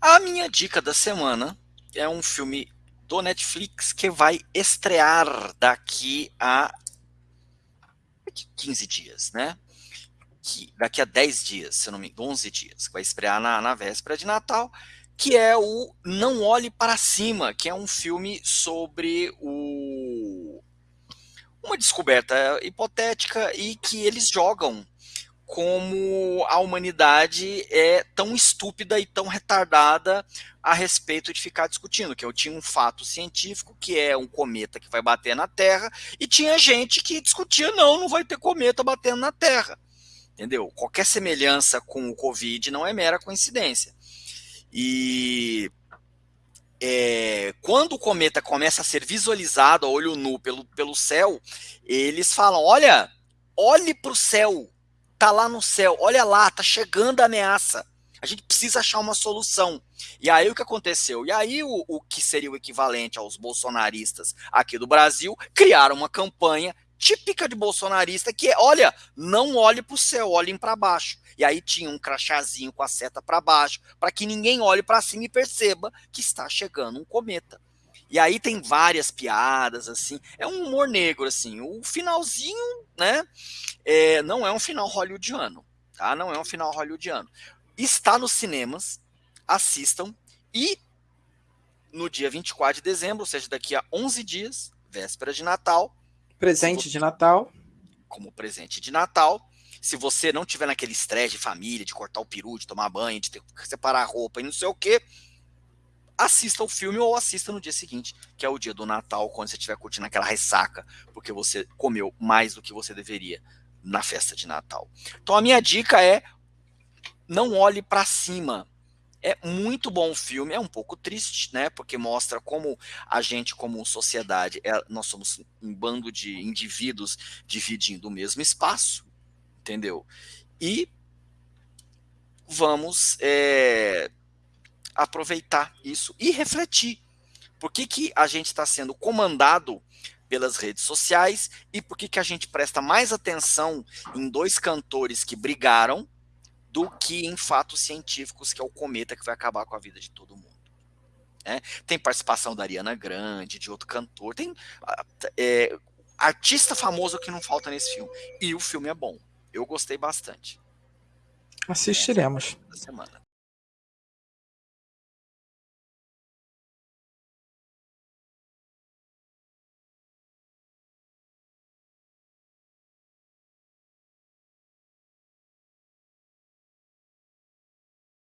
A minha dica da semana é um filme do Netflix que vai estrear daqui a 15 dias, né? Que, daqui a 10 dias, se não me engano, 11 dias, vai estrear na, na véspera de Natal, que é o Não Olhe Para Cima, que é um filme sobre o, uma descoberta hipotética e que eles jogam como a humanidade é tão estúpida e tão retardada a respeito de ficar discutindo, que eu tinha um fato científico, que é um cometa que vai bater na Terra, e tinha gente que discutia, não, não vai ter cometa batendo na Terra. Entendeu? Qualquer semelhança com o Covid não é mera coincidência. E é, quando o cometa começa a ser visualizado a olho nu pelo, pelo céu, eles falam: olha, olhe para o céu, tá lá no céu, olha lá, tá chegando a ameaça. A gente precisa achar uma solução. E aí o que aconteceu? E aí o, o que seria o equivalente aos bolsonaristas aqui do Brasil criaram uma campanha típica de bolsonarista que é, olha, não olhe para o céu, olhem para baixo. E aí tinha um crachazinho com a seta para baixo, para que ninguém olhe para cima e perceba que está chegando um cometa. E aí tem várias piadas, assim. É um humor negro, assim. O finalzinho, né? É, não é um final hollywoodiano, tá? Não é um final hollywoodiano. Está nos cinemas, assistam. E no dia 24 de dezembro, ou seja, daqui a 11 dias, véspera de Natal. Presente você, de Natal. Como presente de Natal. Se você não tiver naquele estresse de família, de cortar o peru, de tomar banho, de ter que separar a roupa e não sei o quê, assista o filme ou assista no dia seguinte, que é o dia do Natal, quando você estiver curtindo aquela ressaca, porque você comeu mais do que você deveria na festa de Natal. Então a minha dica é não olhe para cima. É muito bom o filme, é um pouco triste, né? Porque mostra como a gente, como sociedade, é, nós somos um bando de indivíduos dividindo o mesmo espaço, entendeu? E vamos é, aproveitar isso e refletir. Por que, que a gente está sendo comandado pelas redes sociais e por que, que a gente presta mais atenção em dois cantores que brigaram do que em fatos científicos, que é o cometa que vai acabar com a vida de todo mundo. É, tem participação da Ariana Grande, de outro cantor, tem é, artista famoso que não falta nesse filme. E o filme é bom. Eu gostei bastante. Assistiremos. semana.